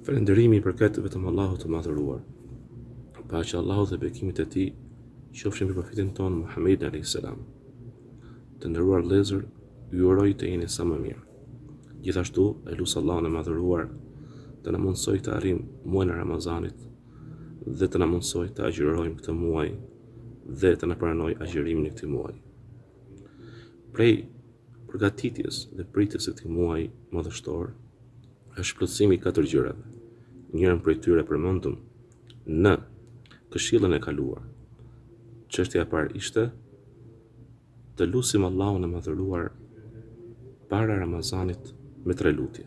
Falënderimi i përket vetëm Allahut të Madhëruar. Paqja e Allahut dhe bekimet e Tij qofshin mbi profetin tonë Muhammedin alejhi selam. Të nderuar vëllezër, ju uroj të jeni sa më mirë. Gjithashtu, e lus Allahun e Madhëruar të na mundësojë të arrijmë muajin e Ramazanit dhe të na mundësojë të agjërojmë këtë muaj dhe të na pranojë agjërimin e këtij muaji. Prej përgatitjes dhe pritjes së këtij muaji madhështor është plotësimi i katër gjërave. Njërën prej tyre e përmendëm në këshillën e kaluar. Çështja e parë ishte të lusim Allahun e Madhëruar para Ramazanit me tre lutje.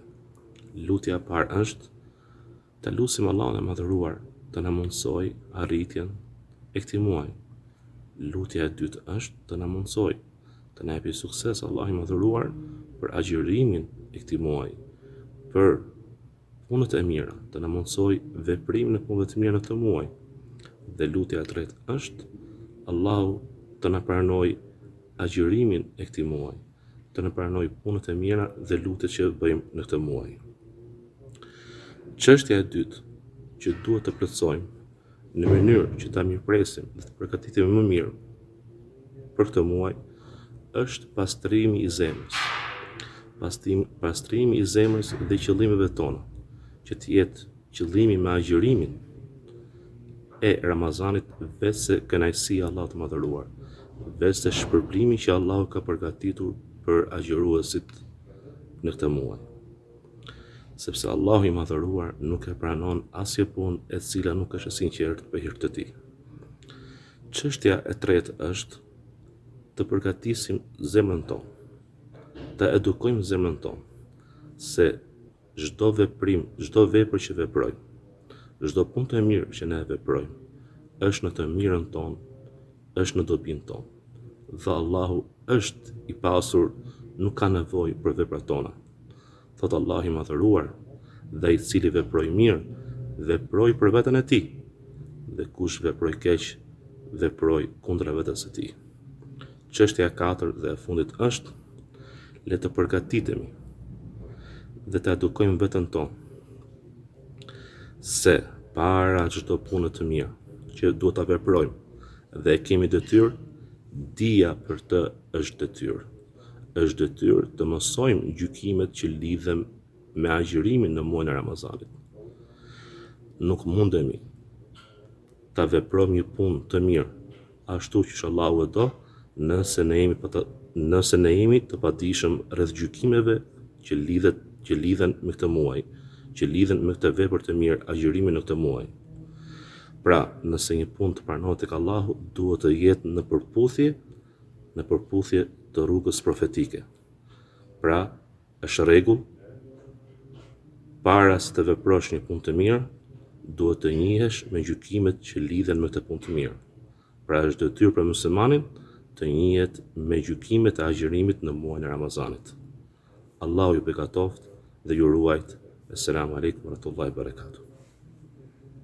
Lutja e parë është Ta lusim Allahun e Madhëruar të na mundësojë arritjen e këtij muaji. Lutja e dytë është të na mundësojë, të na japë sukses Allahu i Madhëruar për agjërimin e këtij muaji, për punët e mira, të na mundësojë veprimin e punëve të mira në këtë muaj. Dhe lutja e tretë është Allahu të na pranojë agjërimin e këtij muaji. të na pranojë punët e mira dhe lutjet që bëjmë në këtë muaj. Çështja e dytë që duhet të plotësojmë në mënyrë që ta mirëpresim dhe të përgatitemi më mirë për këtë muaj është pastrimi i zemrës. pastrim, pastrimi i zemrës dhe qëllimeve tona që të jetë Qëllimi me agjërimin e Ramazanit veçse kënaqësia e Allahut të Madhëruar, veçse shpërblimi që Allahu ka përgatitur për agjëruesit në këtë muaj. Sepse Allahu i Madhëruar nuk e pranon asnjë punë e cila nuk është e sinqertë për hir të tij. Çështja e tretë është të përgatisim zemrën tonë, të edukojmë zemrën tonë se Çdo veprim, çdo vepër që veprojmë, çdo punë të mirë që ne e veprojmë, është në të mirën tonë, është në dobinë tonë. Dhe Allahu është i pasur, nuk ka nevojë për veprat tona. Thotë Allahu i madhëruar, dhe ai i cili veproi mirë, veproi për veten e tij, dhe kush veproi keq, veproi kundra vetes së tij. Çështja e katërt dhe e fundit është, le të përgatitemi dhe të edukojmë veten tonë se para çdo pune të mirë që duhet ta veprojmë dhe e kemi detyrë, dija për të është detyrë. Është detyrë të mësojmë gjykimet që lidhen me agjërimin në muajin e Ramazanit. Nuk mundemi ta veprojmë një punë të mirë ashtu qysh Allahu e do, nëse ne jemi pa të, nëse ne jemi të padijshëm rreth gjykimeve që lidhet, që lidhen me këtë muaj, që lidhen me këtë vepër të mirë, agjërimin në këtë muaj. Pra, nëse një punë të pranohet tek Allahu, duhet të jetë në përputhje, në përputhje të rrugës profetike. Pra, Është rregull, para se të veprosh një punë të mirë, duhet të njihesh me gjykimet që lidhen me këtë punë të mirë. Pra është detyrë për muslimanin të njihet me gjykimet e agjërimit në muajin e Ramazanit. Allahu ju bekatoftë dhe ju ruajt. Esselamu alejkum wa rahmetullahi wa barakatuh.